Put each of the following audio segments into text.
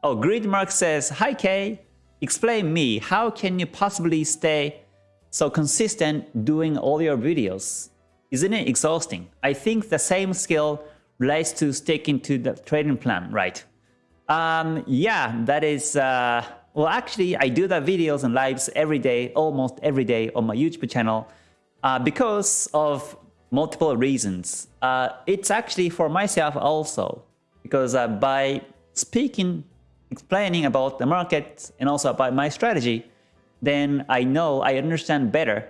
Oh, Gridmark says, Hi Kay, explain me, how can you possibly stay so consistent doing all your videos? Isn't it exhausting? I think the same skill relates to sticking to the trading plan, right? Um, yeah, that is, uh, well, actually, I do the videos and lives every day, almost every day on my YouTube channel uh, because of multiple reasons. Uh, it's actually for myself also, because uh, by speaking, explaining about the market and also about my strategy, then I know I understand better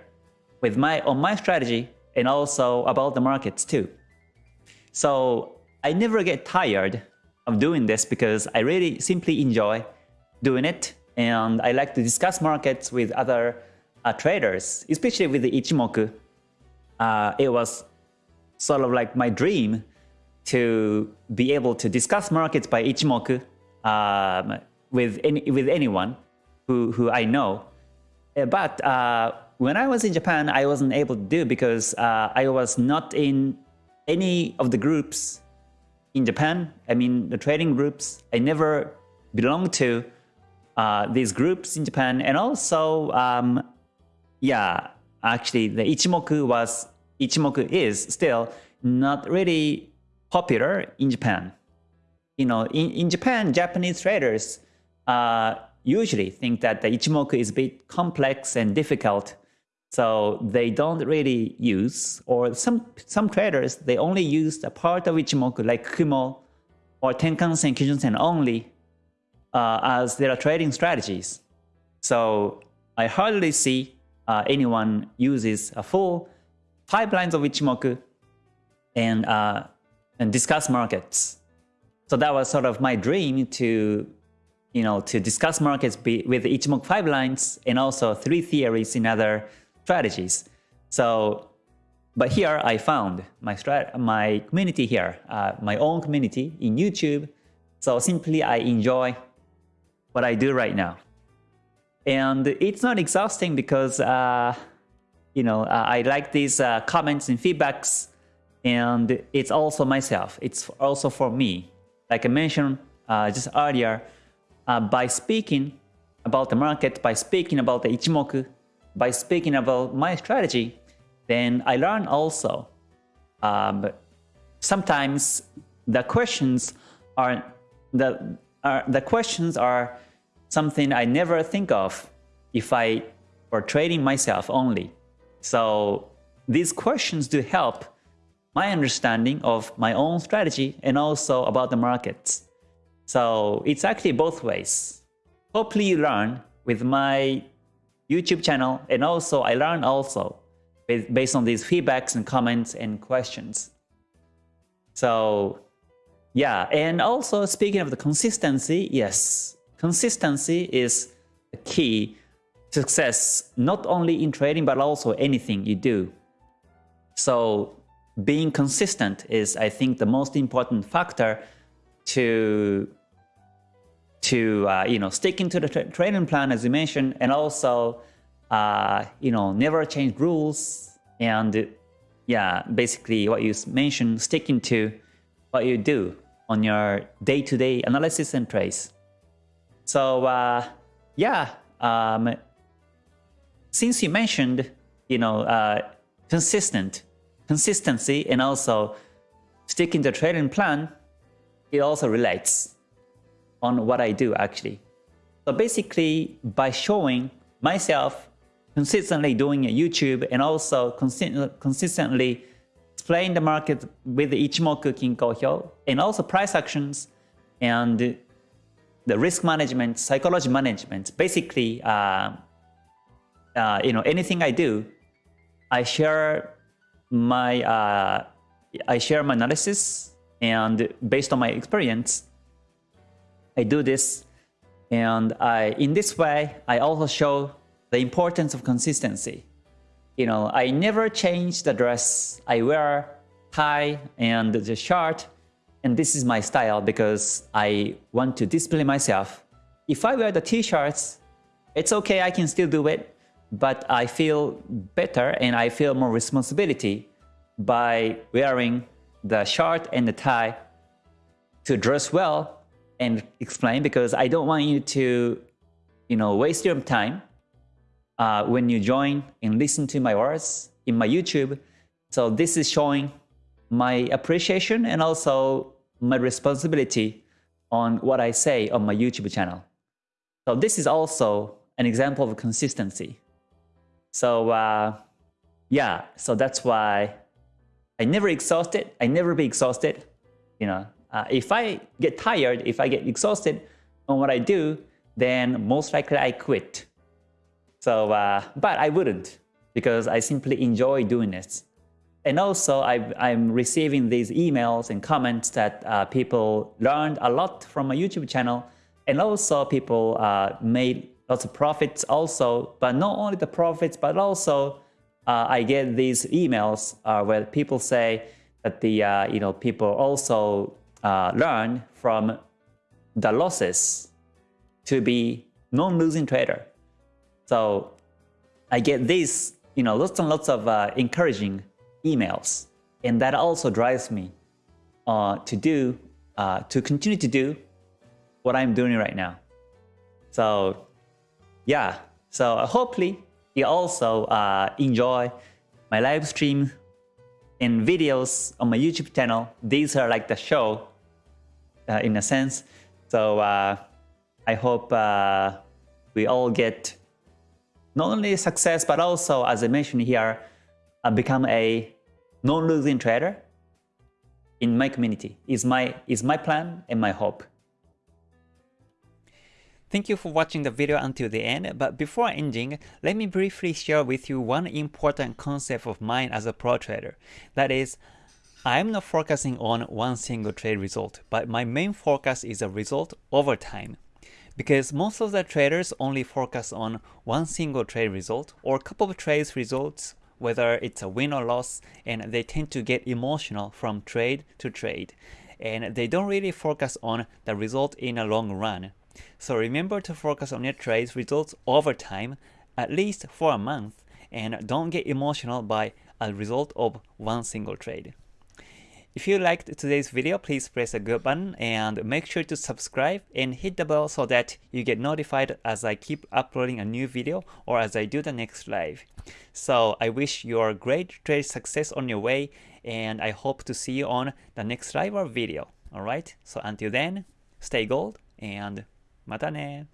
with my on my strategy and also about the markets too. So I never get tired of doing this because I really simply enjoy doing it and I like to discuss markets with other uh, traders, especially with the Ichimoku. Uh, it was sort of like my dream to be able to discuss markets by Ichimoku um, with any, with anyone who, who I know. Uh, but uh, when I was in Japan, I wasn't able to do because uh, I was not in any of the groups in Japan. I mean, the trading groups. I never belonged to uh, these groups in Japan. And also, um, yeah, actually, the Ichimoku was Ichimoku is still not really popular in Japan. You know, in, in Japan, Japanese traders uh, usually think that the Ichimoku is a bit complex and difficult. So they don't really use, or some, some traders, they only use a part of Ichimoku like Kumo or Tenkan-sen, Kijun-sen only uh, as their trading strategies. So I hardly see uh, anyone uses a full five lines of Ichimoku and, uh, and discuss markets. So that was sort of my dream to, you know, to discuss markets with Ichimoku five lines and also three theories in other strategies. So, but here I found my my community here, uh, my own community in YouTube. So simply I enjoy what I do right now. And it's not exhausting because, uh, you know, uh, I like these uh, comments and feedbacks and it's also myself. It's also for me. Like I mentioned uh, just earlier, uh, by speaking about the market, by speaking about the Ichimoku, by speaking about my strategy, then I learn also. Um, sometimes the questions are the are, the questions are something I never think of if I were trading myself only. So these questions do help my understanding of my own strategy and also about the markets. So it's actually both ways. Hopefully you learn with my YouTube channel and also I learn also based on these feedbacks and comments and questions. So yeah, and also speaking of the consistency, yes, consistency is the key success, not only in trading, but also anything you do. So being consistent is, I think, the most important factor to to uh, you know sticking to the tra plan as you mentioned, and also uh, you know never change rules and yeah, basically what you mentioned, sticking to what you do on your day-to-day -day analysis and trades. So uh, yeah, um, since you mentioned, you know, uh, consistent, consistency and also sticking to trading plan, it also relates on what I do actually. So basically, by showing myself consistently doing a YouTube and also consistently explain the market with Ichimoku Kinko Hyo and also price actions and the risk management, psychology management, basically, uh, uh, you know, anything I do, I share my uh, I share my analysis, and based on my experience, I do this, and I in this way I also show the importance of consistency. You know, I never change the dress I wear, tie, and the shirt and this is my style because I want to display myself. If I wear the t-shirts, it's okay, I can still do it, but I feel better and I feel more responsibility by wearing the shirt and the tie to dress well and explain because I don't want you to, you know, waste your time uh, when you join and listen to my words in my YouTube. So this is showing my appreciation and also my responsibility on what I say on my YouTube channel. So this is also an example of consistency. So uh, yeah, so that's why I never exhausted. I never be exhausted. You know, uh, if I get tired, if I get exhausted on what I do, then most likely I quit. So, uh, but I wouldn't because I simply enjoy doing this. And also i am receiving these emails and comments that uh, people learned a lot from my YouTube channel and also people uh, made lots of profits also, but not only the profits, but also uh, I get these emails uh, where people say that the, uh, you know, people also uh, learn from the losses to be non-losing trader. So I get these, you know, lots and lots of uh, encouraging emails, and that also drives me uh, to do, to continue to do what I'm doing right now. So yeah, so hopefully you also uh, enjoy my live stream and videos on my YouTube channel. These are like the show uh, in a sense. So uh, I hope uh, we all get not only success, but also, as I mentioned here, uh, become a non-losing trader in my community is my, is my plan and my hope. Thank you for watching the video until the end, but before ending, let me briefly share with you one important concept of mine as a pro trader. That is, I'm not focusing on one single trade result, but my main focus is a result over time. Because most of the traders only focus on one single trade result or couple of trades results, whether it's a win or loss, and they tend to get emotional from trade to trade. And they don't really focus on the result in a long run. So remember to focus on your trades results over time, at least for a month, and don't get emotional by a result of one single trade. If you liked today's video, please press the good button and make sure to subscribe and hit the bell so that you get notified as I keep uploading a new video or as I do the next live. So I wish you a great trade success on your way and I hope to see you on the next live or video. Alright, so until then, stay gold and またね。